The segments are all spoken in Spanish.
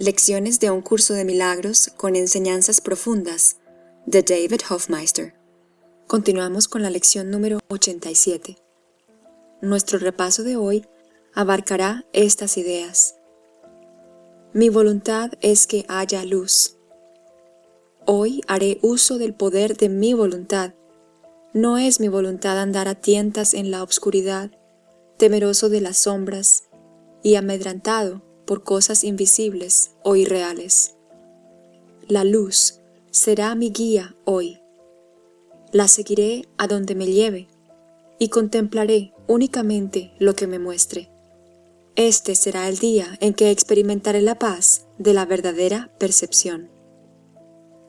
Lecciones de un curso de milagros con enseñanzas profundas de David Hofmeister. Continuamos con la lección número 87. Nuestro repaso de hoy abarcará estas ideas. Mi voluntad es que haya luz. Hoy haré uso del poder de mi voluntad. No es mi voluntad andar a tientas en la obscuridad, temeroso de las sombras y amedrantado por cosas invisibles o irreales. La luz será mi guía hoy. La seguiré a donde me lleve y contemplaré únicamente lo que me muestre. Este será el día en que experimentaré la paz de la verdadera percepción.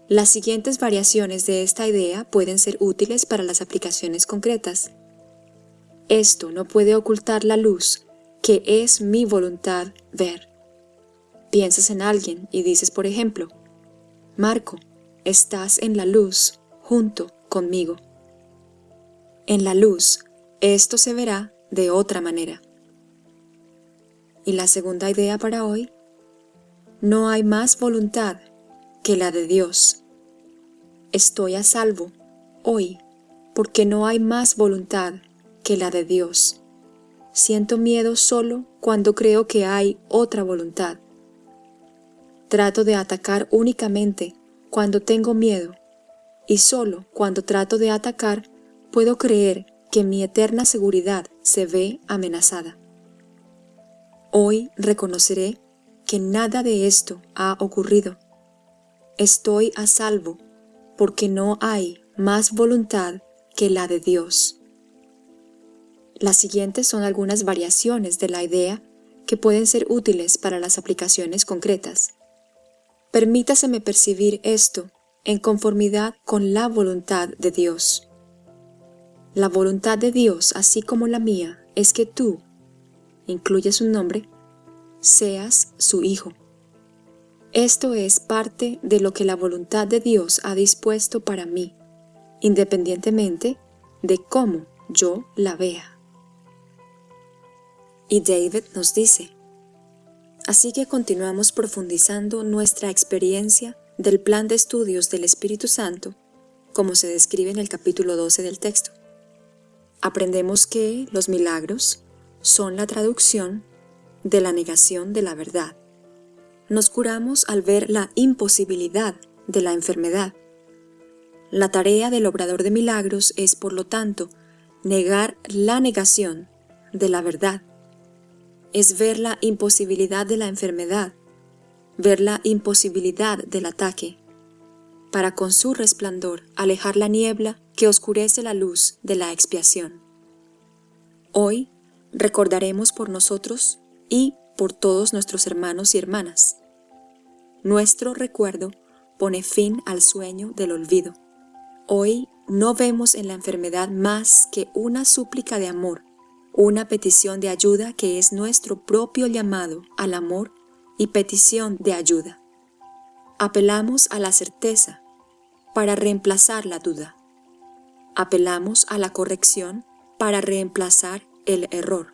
Las siguientes variaciones de esta idea pueden ser útiles para las aplicaciones concretas. Esto no puede ocultar la luz que es mi voluntad ver. Piensas en alguien y dices, por ejemplo, Marco, estás en la luz junto conmigo. En la luz, esto se verá de otra manera. Y la segunda idea para hoy, no hay más voluntad que la de Dios. Estoy a salvo hoy porque no hay más voluntad que la de Dios. Siento miedo solo cuando creo que hay otra voluntad. Trato de atacar únicamente cuando tengo miedo y solo cuando trato de atacar puedo creer que mi eterna seguridad se ve amenazada. Hoy reconoceré que nada de esto ha ocurrido. Estoy a salvo porque no hay más voluntad que la de Dios. Las siguientes son algunas variaciones de la idea que pueden ser útiles para las aplicaciones concretas. Permítaseme percibir esto en conformidad con la voluntad de Dios. La voluntad de Dios, así como la mía, es que tú, incluye su nombre, seas su hijo. Esto es parte de lo que la voluntad de Dios ha dispuesto para mí, independientemente de cómo yo la vea. Y David nos dice, Así que continuamos profundizando nuestra experiencia del plan de estudios del Espíritu Santo, como se describe en el capítulo 12 del texto. Aprendemos que los milagros son la traducción de la negación de la verdad. Nos curamos al ver la imposibilidad de la enfermedad. La tarea del obrador de milagros es, por lo tanto, negar la negación de la verdad es ver la imposibilidad de la enfermedad, ver la imposibilidad del ataque, para con su resplandor alejar la niebla que oscurece la luz de la expiación. Hoy recordaremos por nosotros y por todos nuestros hermanos y hermanas. Nuestro recuerdo pone fin al sueño del olvido. Hoy no vemos en la enfermedad más que una súplica de amor una petición de ayuda que es nuestro propio llamado al amor y petición de ayuda. Apelamos a la certeza para reemplazar la duda. Apelamos a la corrección para reemplazar el error.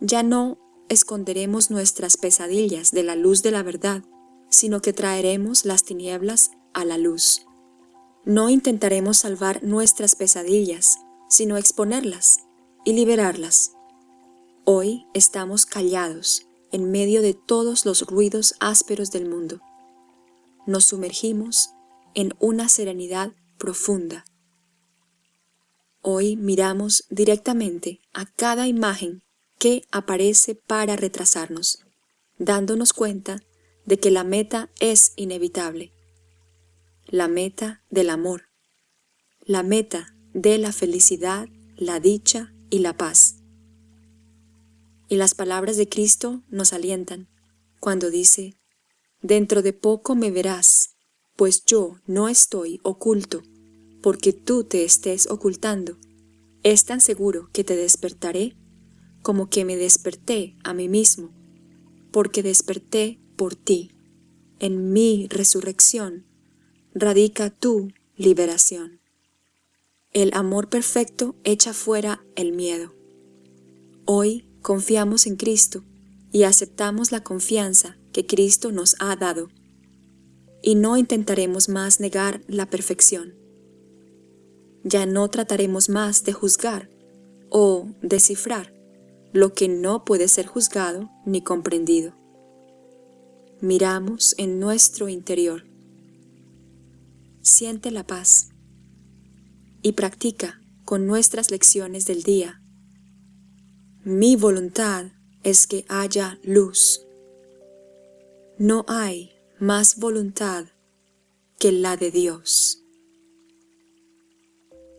Ya no esconderemos nuestras pesadillas de la luz de la verdad, sino que traeremos las tinieblas a la luz. No intentaremos salvar nuestras pesadillas, sino exponerlas y liberarlas. Hoy estamos callados en medio de todos los ruidos ásperos del mundo. Nos sumergimos en una serenidad profunda. Hoy miramos directamente a cada imagen que aparece para retrasarnos, dándonos cuenta de que la meta es inevitable. La meta del amor, la meta de la felicidad, la dicha y la paz. Y las palabras de Cristo nos alientan cuando dice, Dentro de poco me verás, pues yo no estoy oculto, porque tú te estés ocultando. Es tan seguro que te despertaré como que me desperté a mí mismo, porque desperté por ti. En mi resurrección radica tu liberación. El amor perfecto echa fuera el miedo. Hoy confiamos en Cristo y aceptamos la confianza que Cristo nos ha dado, y no intentaremos más negar la perfección. Ya no trataremos más de juzgar o descifrar lo que no puede ser juzgado ni comprendido. Miramos en nuestro interior. Siente la paz y practica con nuestras lecciones del día. Mi voluntad es que haya luz. No hay más voluntad que la de Dios.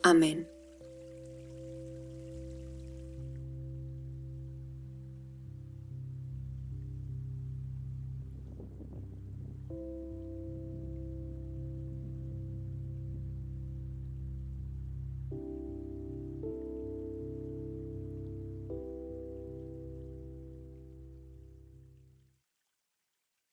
Amén.